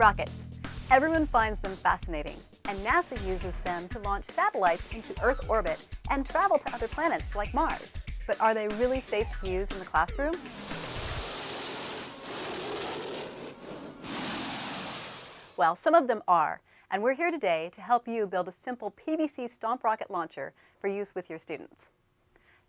Rockets. Everyone finds them fascinating, and NASA uses them to launch satellites into Earth orbit and travel to other planets like Mars. But are they really safe to use in the classroom? Well, some of them are, and we're here today to help you build a simple PVC stomp rocket launcher for use with your students.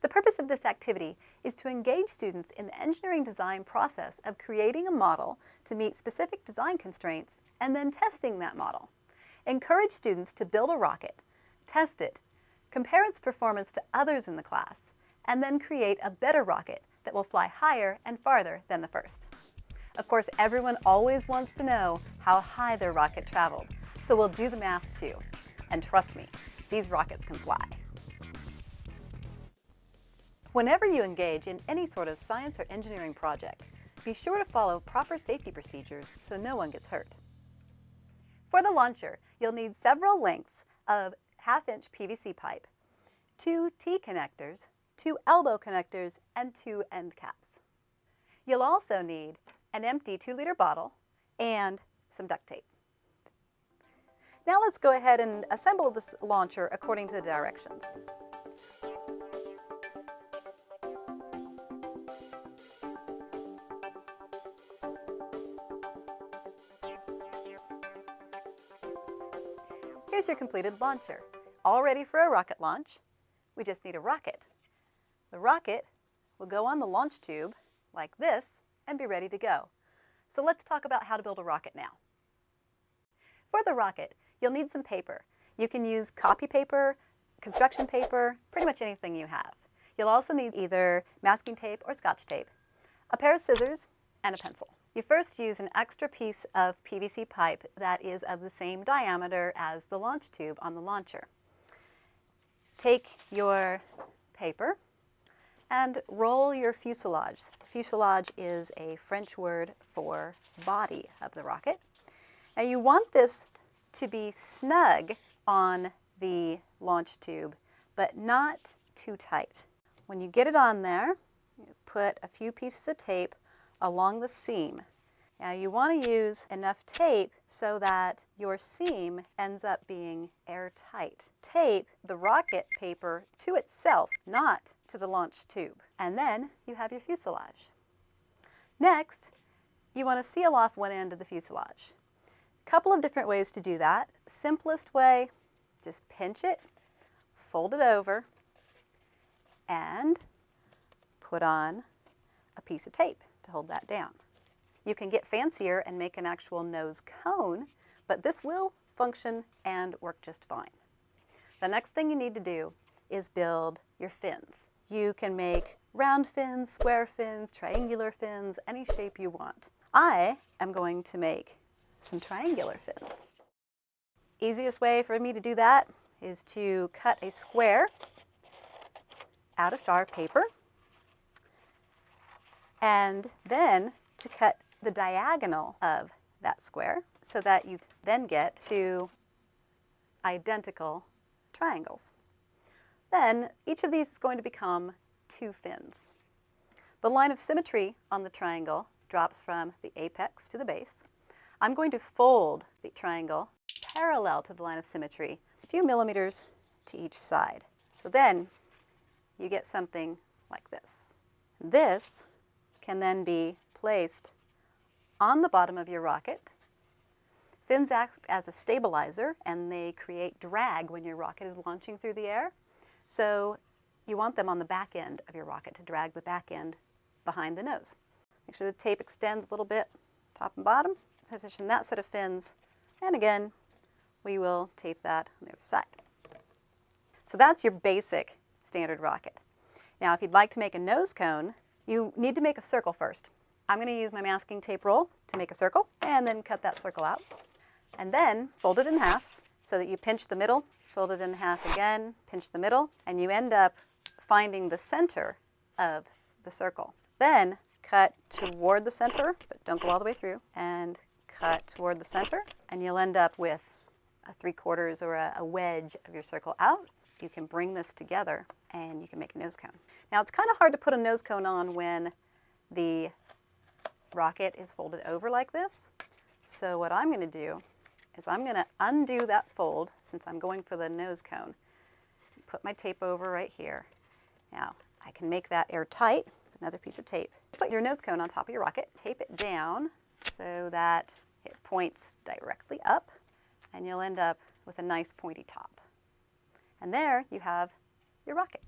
The purpose of this activity is to engage students in the engineering design process of creating a model to meet specific design constraints and then testing that model. Encourage students to build a rocket, test it, compare its performance to others in the class, and then create a better rocket that will fly higher and farther than the first. Of course, everyone always wants to know how high their rocket traveled, so we'll do the math too. And trust me, these rockets can fly. Whenever you engage in any sort of science or engineering project, be sure to follow proper safety procedures so no one gets hurt. For the launcher, you'll need several lengths of half-inch PVC pipe, two T-connectors, two elbow connectors, and two end caps. You'll also need an empty 2-liter bottle and some duct tape. Now let's go ahead and assemble this launcher according to the directions. Here's your completed launcher, all ready for a rocket launch. We just need a rocket. The rocket will go on the launch tube like this and be ready to go. So let's talk about how to build a rocket now. For the rocket, you'll need some paper. You can use copy paper, construction paper, pretty much anything you have. You'll also need either masking tape or scotch tape, a pair of scissors, and a pencil. You first use an extra piece of PVC pipe that is of the same diameter as the launch tube on the launcher. Take your paper and roll your fuselage. Fuselage is a French word for body of the rocket. Now you want this to be snug on the launch tube, but not too tight. When you get it on there, put a few pieces of tape along the seam. Now you want to use enough tape so that your seam ends up being airtight. Tape the rocket paper to itself, not to the launch tube. And then you have your fuselage. Next, you want to seal off one end of the fuselage. A couple of different ways to do that. Simplest way, just pinch it, fold it over, and put on a piece of tape hold that down. You can get fancier and make an actual nose cone, but this will function and work just fine. The next thing you need to do is build your fins. You can make round fins, square fins, triangular fins, any shape you want. I am going to make some triangular fins. Easiest way for me to do that is to cut a square out of our paper and then to cut the diagonal of that square so that you then get two identical triangles. Then each of these is going to become two fins. The line of symmetry on the triangle drops from the apex to the base. I'm going to fold the triangle parallel to the line of symmetry, a few millimeters to each side. So then you get something like this. This can then be placed on the bottom of your rocket. Fins act as a stabilizer and they create drag when your rocket is launching through the air. So you want them on the back end of your rocket to drag the back end behind the nose. Make sure the tape extends a little bit, top and bottom. Position that set of fins, and again, we will tape that on the other side. So that's your basic standard rocket. Now, if you'd like to make a nose cone, you need to make a circle first. I'm going to use my masking tape roll to make a circle and then cut that circle out. And then fold it in half so that you pinch the middle, fold it in half again, pinch the middle, and you end up finding the center of the circle. Then cut toward the center, but don't go all the way through, and cut toward the center, and you'll end up with a three quarters or a, a wedge of your circle out. You can bring this together and you can make a nose cone. Now it's kind of hard to put a nose cone on when the rocket is folded over like this. So what I'm going to do is I'm going to undo that fold since I'm going for the nose cone. Put my tape over right here. Now I can make that airtight with another piece of tape. Put your nose cone on top of your rocket, tape it down so that it points directly up and you'll end up with a nice pointy top. And there you have your rocket.